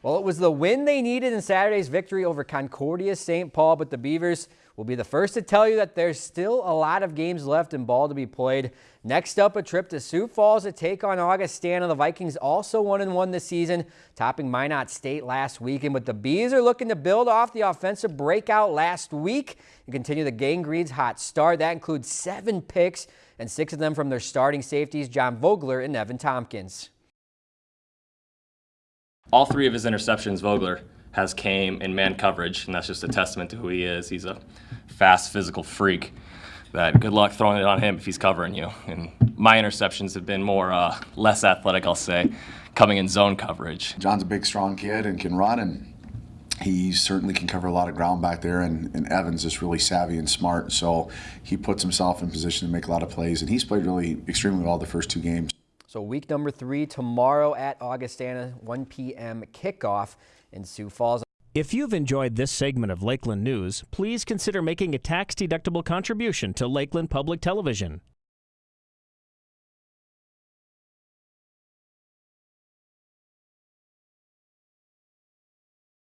Well, it was the win they needed in Saturday's victory over Concordia St. Paul, but the Beavers will be the first to tell you that there's still a lot of games left in ball to be played. Next up, a trip to Sioux Falls to take on Augustana. The Vikings also 1-1 this season, topping Minot State last weekend. But the Bees are looking to build off the offensive breakout last week and continue the Gang Green's hot start. That includes seven picks and six of them from their starting safeties, John Vogler and Evan Tompkins all three of his interceptions, Vogler has came in man coverage, and that's just a testament to who he is. He's a fast, physical freak. That good luck throwing it on him if he's covering you. And my interceptions have been more uh, less athletic, I'll say, coming in zone coverage. John's a big, strong kid and can run, and he certainly can cover a lot of ground back there. And, and Evans is really savvy and smart, so he puts himself in position to make a lot of plays. And he's played really extremely well the first two games. So week number three tomorrow at Augustana, 1 p.m. kickoff in Sioux Falls. If you've enjoyed this segment of Lakeland News, please consider making a tax-deductible contribution to Lakeland Public Television.